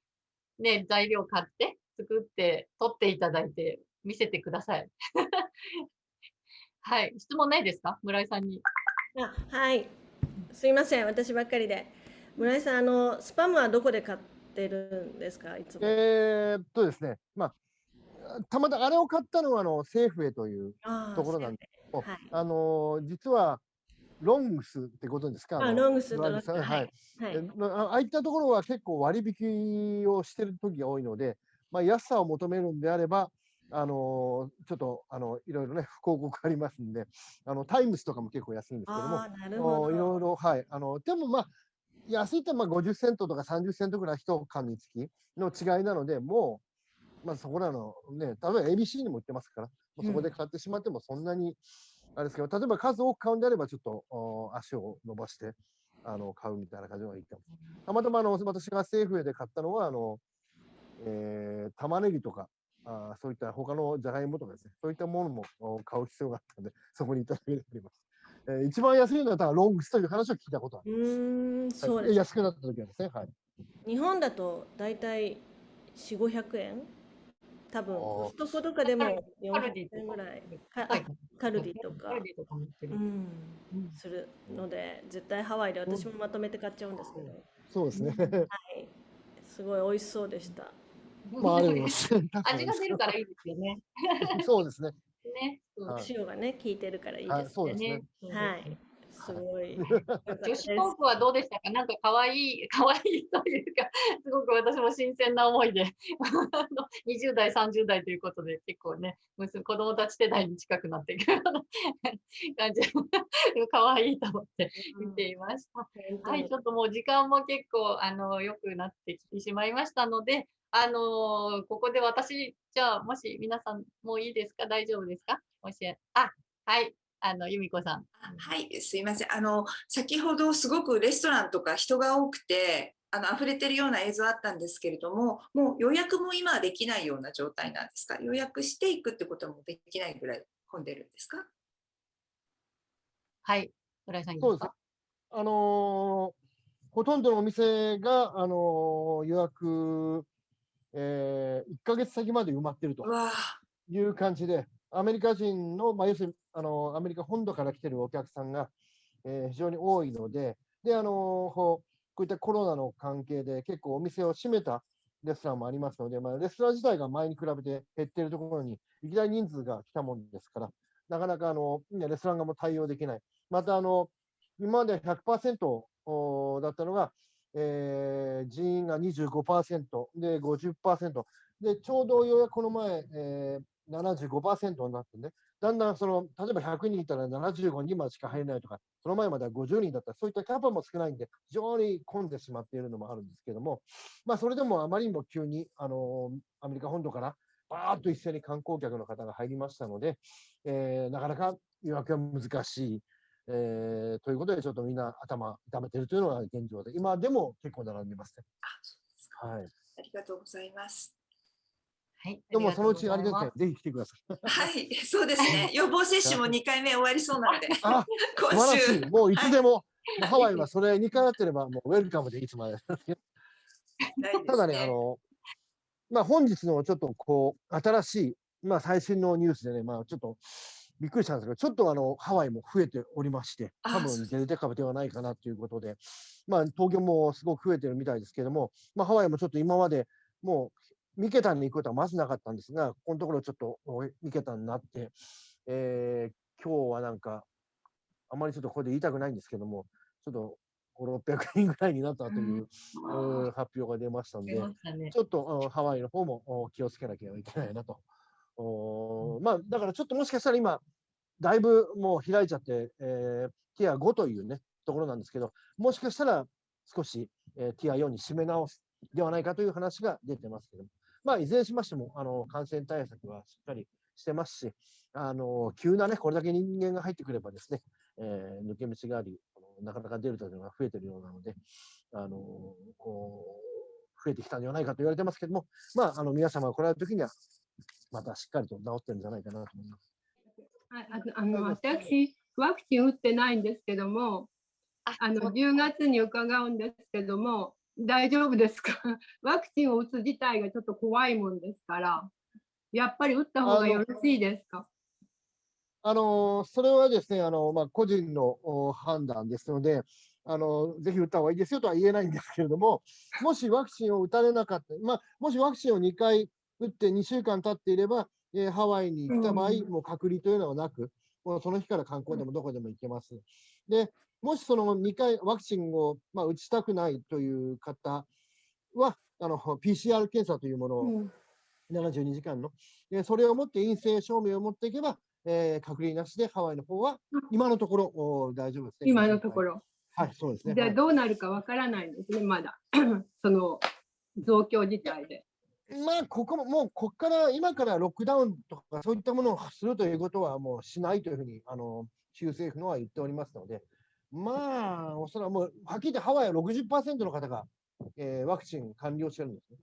ね、材料買って、作って、取っていただいて、見せてください。はい。質問ないですか？村井さんに。あはい。すいません、私ばっかりで。村井さん、あのスパムはどこで買ってるんですか、いつも？えーっとですね、まあ、たまたまあれを買ったのはあのセーフというところなんですけど、はい。あの実はロングスってことですか？のあロングスとロングスはい。はい。あああいったところは結構割引をしてる時が多いので、まあ、安さを求めるんであれば、あのちょっとあのいろいろね、広告ありますんで、あのタイムスとかも結構安いんですけども、ど。おいろいろ、はい、あのでもまあ、安いってまあ50セントとか30セントぐらい一缶につきの違いなので、もう、まあ、そこらのね、例えば ABC にも売ってますから、もうそこで買ってしまってもそんなに、あれですけど、例えば数多く買うんであれば、ちょっとお足を伸ばしてあの買うみたいな感じのがいいかも。たまたまあの私がセーフウェイで買ったのは、あのえー玉ねぎとか、あーそういった他のじゃがいもとかですね、そういったものもお買う必要があったので、そこにいただければあります。えー一番安いのは多分ロングスという話を聞いたことあうります。ーん、そうはいです。安くなった時はですね、はい。日本だと大体4、500円多分コストコとかでも400円ぐらい。カルディとか。カルディとかも売ってる。うん、するので、絶対ハワイで私もまとめて買っちゃうんですけど。そうですね。はい。すごい美味しそうでした。まあ、あります。味が出るからいいですよね。そうですね。ね。はい塩がね、効いてるからいいはいですそうですね。はい。すごい。女子トークはどうでしたか？なんか可愛い、可愛いというか、すごく私も新鮮な思いで、20代、30代ということで、結構ね、娘子供たち世代に近くなっていくような感じで、可愛いと思って見ていました。はい、ちょっともう時間も結構、あの、良くなってきてしまいましたので、あのここで私、じゃあ、もし皆さんもういいですか？大丈夫ですか？もし、あ、はい、あの、由美子さん。はい、すいません。あの、先ほどすごくレストランとか人が多くて、あの、溢れてるような映像あったんですけれども、もう予約も今はできないような状態なんですか？予約していくってこともできないぐらい混んでるんですか？はい、村井さんです。あのーほとんどのお店が、あのー予約、え1ヶ月先まで埋まってるという感じで、アメリカ人の、まあ、要するに、あのーアメリカ本土から来てるお客さんが、えー非常に多いので、で、あのーこうこういったコロナの関係で結構お店を閉めたレストランもありますので、まあ、レストラン自体が前に比べて減っているところに、いきなり人数が来たもんですから、なかなかあのねレストラン側も対応できない。またあの、今まで100%おだったのが、えー人員が25%で50%で、ちょうどようやくこの前、えー75%になってね、だんだんその、例えば100人いたら75人までしか入れないとか、その前までは50人だった、そういったキャパも少ないんで、非常に混んでしまっているのもあるんですけども、まあ、それでもあまりにも急に、あのアメリカ本土からバーッと一斉に観光客の方が入りましたので、えーなかなか予約が難しい。えーということで、ちょっとみんな頭痛めてるというのが現状で、今でも結構並んでますね。はい。ありがとうございます。はい。でもそのうちあれですね、ぜひ来てください。はい、そうですね。予防接種も2回目終わりそうなので、今らし週い。。もういつでも、もうハワイはそれ2回やってれば、もうウェルカムでいつまで。ただね、あの、まあ、本日のちょっとこう、新しい、まあ、最新のニュースでね、まあ、ちょっとびっくりしたんですけど、ちょっとあの、ハワイも増えておりまして、多分デルタ株ではないかなということで、まあ、東京もすごく増えてるみたいですけども、まあ、ハワイもちょっと今までもう、3桁に行くことはまずなかったんですが、ここのところちょっと2桁になって、えー今日はなんか、あまりちょっとこれで言いたくないんですけども、ちょっと5、600人ぐらいになったという、うん発表が出ましたんで、ねちょっとうんハワイの方もお気をつけなきゃいけないなと。おまあ、だからちょっともしかしたら今、だいぶもう開いちゃって、えーティア5というね、ところなんですけど、もしかしたら少し、えーティア4に締め直すではないかという話が出てますけども、まあ、いずれにしましても、あの、感染対策はしっかりしてますし、あの、急なね、これだけ人間が入ってくればですね、えー抜け道があり、なかなかデルタというのが増えてるようなので、あの、こう増えてきたんではないかと言われてますけども、まあ、あの、皆様が来られるときには、またしっかりと治ってるんじゃないかなと思います。はい、あのあの私、ワクチン打ってないんですけども、あの10月に伺うんですけども、大丈夫ですか？ワクチンを打つ自体がちょっと怖いもんですから、やっぱり打った方がよろしいですか？あのそれはですね、あのまあ、個人のお判断ですので、あのぜひ打った方がいいですよとは言えないんですけれども、もしワクチンを打たれなかった、まあ、もしワクチンを2回打って2週間経っていれば、えーハワイに行った場合、うんもう隔離というのはなく、もうその日から観光でもどこでも行けます。で、もしその2回ワクチンを、まあ、打ちたくないという方は、あの PCR 検査というものを、72時間の、でそれを持って陰性証明を持っていけば、えー隔離なしでハワイの方は今のところお大丈夫ですね。今のところ。はい、そうですね。じゃあはいどうなるかわからないんですね、まだ。その増強自体で。まあ、ここも、もう、ここから、今からロックダウンとか、そういったものをするということは、もうしないというふうに、あの、州政府のは言っておりますので、まあ、おそらくもう、はっきり言ってハワイは60%の方が、えーワクチン完了してるんですね。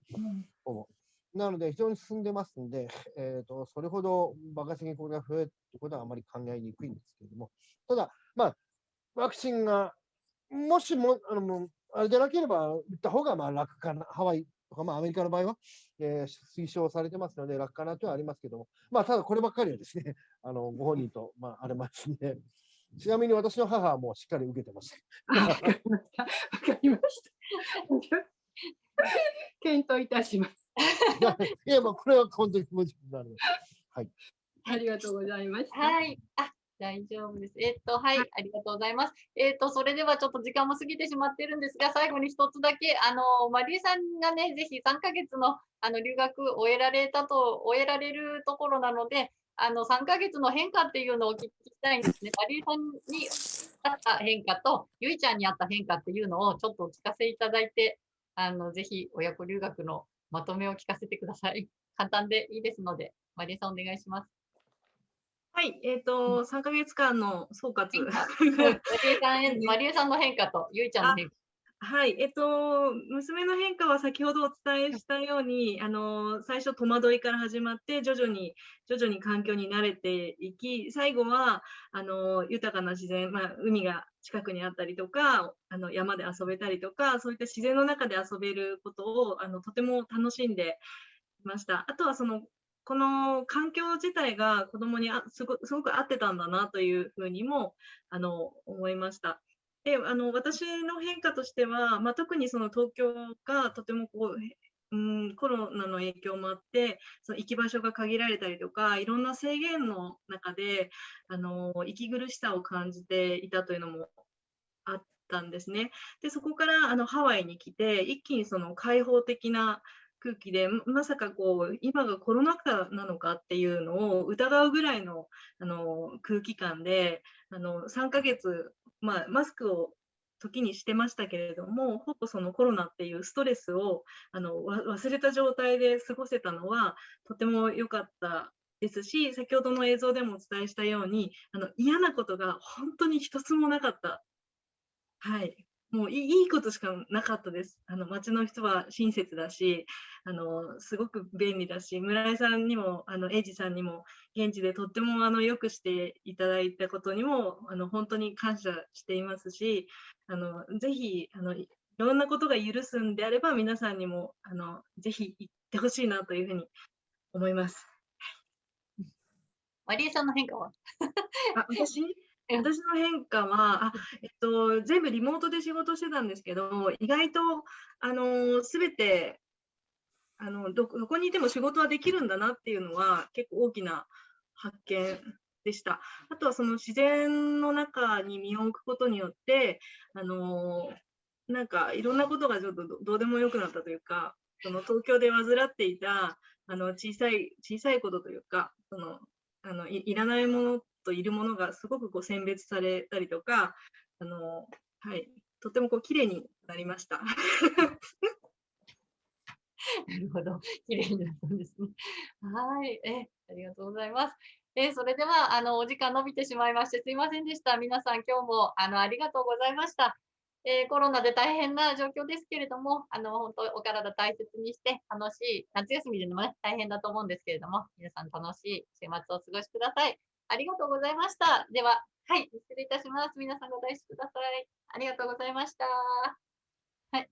ほぼ。なので、非常に進んでますんで、えー、とそれほど爆発的にこれが増えるということはあまり考えにくいんですけれども、ただ、まあ、ワクチンが、もしも、あのあれでなければ、打った方がまあ楽かな、ハワイとか、まあ、アメリカの場合は、えー推奨されてますので、楽かなとはありますけども、まあ、ただこればっかりはですね、あのご本人と、まあ、あれますんで、ちなみに私の母はもうしっかり受けてました。わかりました。わかりました。検討いたします。いや、まあ、これは本当に気持ちになる。はい。ありがとうございました。はい。あ、大丈夫です。えっと、はい、ありがとうございます。えっと、それではちょっと時間も過ぎてしまってるんですが、最後に一つだけ、あの、マリエさんがね、ぜひ3ヶ月のあの留学を終えられたと、終えられるところなので、あの、3ヶ月の変化っていうのを聞きたいんですね。マリエさんにあった変化と、ゆいちゃんにあった変化っていうのをちょっとお聞かせいただいて、あの、ぜひ親子留学のまとめを聞かせてください。簡単でいいですので、マリエさんお願いします。はい、えっ、ー、と、3ヶ月間の総括。マリエさんの変化と、ゆいちゃんの変化。はい、えっと、娘の変化は先ほどお伝えしたように、あの最初戸惑いから始まって、徐々に徐々に環境に慣れていき、最後はあの豊かな自然、まあ、海が近くにあったりとか、あの山で遊べたりとか、そういった自然の中で遊べることをあのとても楽しんでいました。あとはそのこの環境自体が子どもにあすごすごく合ってたんだなというふうにもあの思いました。であの私の変化としては、まあ、特にその東京がとてもこううん、コロナの影響もあってその行き場所が限られたりとかいろんな制限の中であの息苦しさを感じていたというのもあったんですね。でそこからあのハワイに来て一気にその開放的な空気でまさかこう今がコロナ禍なのかっていうのを疑うぐらいのあの空気感であの3ヶ月、まあ、マスクを時にしてましたけれどもほぼそのコロナっていうストレスをあの忘れた状態で過ごせたのはとても良かったですし先ほどの映像でもお伝えしたようにあの嫌なことが本当に一つもなかった。はいもういいことしかなかったです。あの町の人は親切だし、あのすごく便利だし、村井さんにも、あのエイジさんにも、現地でとってもあのよくしていただいたことにも、あの本当に感謝していますし、あのぜひあのいろんなことが許すんであれば、皆さんにもあのぜひ行ってほしいなというふうに思います。マリエさんの変化は？あ私？私の変化はあ、えっと、全部リモートで仕事してたんですけど、意外とあの全てあのどこにいても仕事はできるんだなっていうのは結構大きな発見でした。あとはその自然の中に身を置くことによって、あのなんかいろんなことがちょっとどうでもよくなったというか、その東京で患っていたあの小さい小さいことというか、そのあのいらないものといるものがすごくこう選別されたりとか、あのはい、とてもこう綺麗になりました。なるほど、綺麗になったんですね。はい、え、ありがとうございます。えそれではあのお時間伸びてしまいましてすいませんでした。皆さん今日もあのありがとうございました。えー、コロナで大変な状況ですけれども、あの本当お体大切にして楽しい夏休みでもね大変だと思うんですけれども、皆さん楽しい週末をお過ごしください。ありがとうございました。では、はい、失礼いたします。皆さんご大事ください。ありがとうございました。はい。